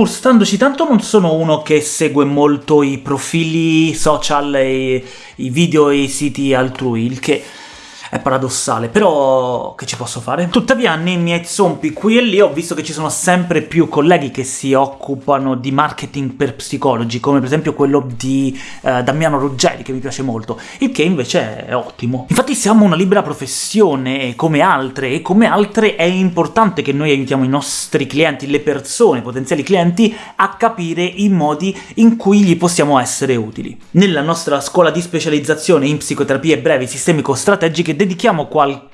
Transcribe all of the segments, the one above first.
pur standoci tanto non sono uno che segue molto i profili social e i video e i siti altrui, il che è paradossale, però che ci posso fare? Tuttavia nei miei zompi qui e lì ho visto che ci sono sempre più colleghi che si occupano di marketing per psicologi, come per esempio quello di eh, Damiano Ruggeri, che mi piace molto, il che invece è ottimo. Infatti siamo una libera professione come altre, e come altre è importante che noi aiutiamo i nostri clienti, le persone, potenziali clienti, a capire i modi in cui gli possiamo essere utili. Nella nostra scuola di specializzazione in psicoterapie brevi sistemico-strategiche dedichiamo qualche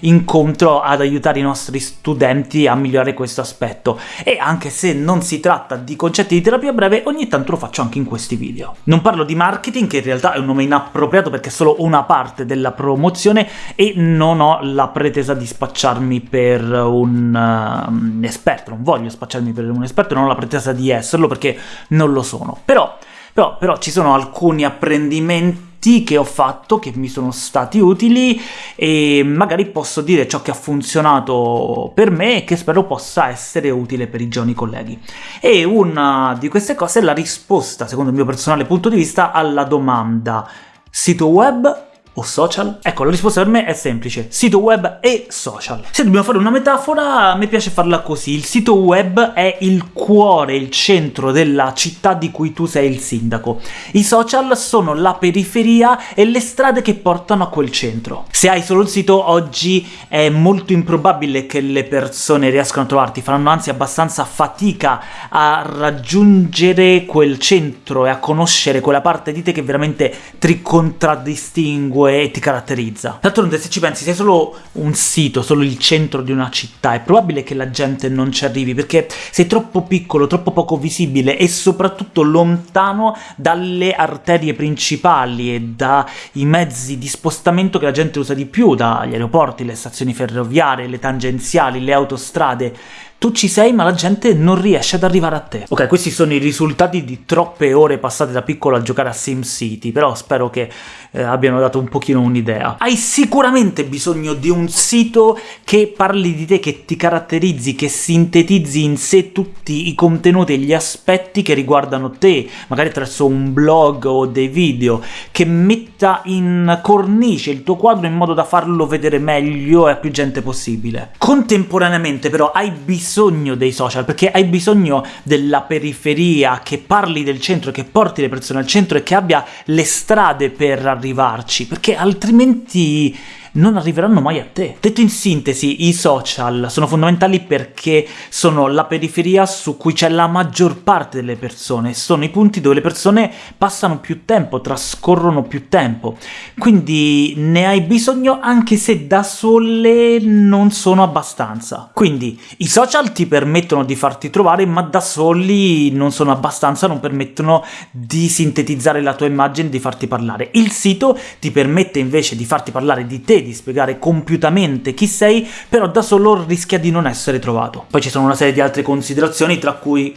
incontro ad aiutare i nostri studenti a migliorare questo aspetto, e anche se non si tratta di concetti di terapia breve, ogni tanto lo faccio anche in questi video. Non parlo di marketing, che in realtà è un nome inappropriato perché è solo una parte della promozione, e non ho la pretesa di spacciarmi per un, uh, esperto, non voglio spacciarmi per un esperto, non ho la pretesa di esserlo perché non lo sono. Però, però, però ci sono alcuni apprendimenti che ho fatto, che mi sono stati utili, e magari posso dire ciò che ha funzionato per me e che spero possa essere utile per i giovani colleghi. E una di queste cose è la risposta, secondo il mio personale punto di vista, alla domanda sito web o social? Ecco, la risposta per me è semplice, sito web e social. Se dobbiamo fare una metafora, me piace farla così, il sito web è il cuore, il centro della città di cui tu sei il sindaco. I social sono la periferia e le strade che portano a quel centro. Se hai solo il sito, oggi è molto improbabile che le persone riescano a trovarti, faranno anzi abbastanza fatica a raggiungere quel centro e a conoscere quella parte di te che veramente ti contraddistingue e ti caratterizza. D'altronde se ci pensi, sei solo un sito, solo il centro di una città, è probabile che la gente non ci arrivi, perché sei troppo piccolo, troppo poco visibile e soprattutto lontano dalle arterie principali e dai mezzi di spostamento che la gente usa di più, dagli aeroporti, le stazioni ferroviarie, le tangenziali, le autostrade, tu ci sei ma la gente non riesce ad arrivare a te. Ok, questi sono i risultati di troppe ore passate da piccolo a giocare a SimCity, però spero che eh, abbiano dato un pochino un'idea. Hai sicuramente bisogno di un sito che parli di te, che ti caratterizzi, che sintetizzi in sé tutti i contenuti e gli aspetti che riguardano te, magari attraverso un blog o dei video, che metta in cornice il tuo quadro in modo da farlo vedere meglio e a più gente possibile. Contemporaneamente però hai bisogno bisogno dei social, perché hai bisogno della periferia, che parli del centro, che porti le persone al centro e che abbia le strade per arrivarci, perché altrimenti non arriveranno mai a te. Detto in sintesi, i social sono fondamentali perché sono la periferia su cui c'è la maggior parte delle persone, sono i punti dove le persone passano più tempo, trascorrono più tempo, quindi ne hai bisogno anche se da sole non sono abbastanza. Quindi i social ti permettono di farti trovare, ma da soli non sono abbastanza, non permettono di sintetizzare la tua immagine, di farti parlare. Il sito ti permette invece di farti parlare di te, di spiegare compiutamente chi sei, però da solo rischia di non essere trovato. Poi ci sono una serie di altre considerazioni, tra cui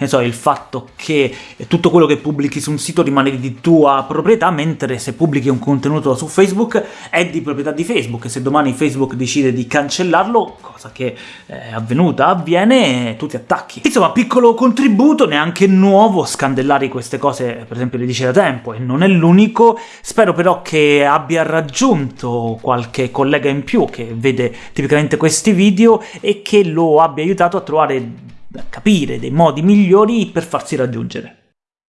ne so, il fatto che tutto quello che pubblichi su un sito rimane di tua proprietà, mentre se pubblichi un contenuto su Facebook è di proprietà di Facebook, e se domani Facebook decide di cancellarlo, cosa che è avvenuta, avviene, tu ti attacchi. Insomma, piccolo contributo, neanche nuovo, scandellare queste cose per esempio le dice da tempo, e non è l'unico, spero però che abbia raggiunto qualche collega in più che vede tipicamente questi video e che lo abbia aiutato a trovare capire dei modi migliori per farsi raggiungere.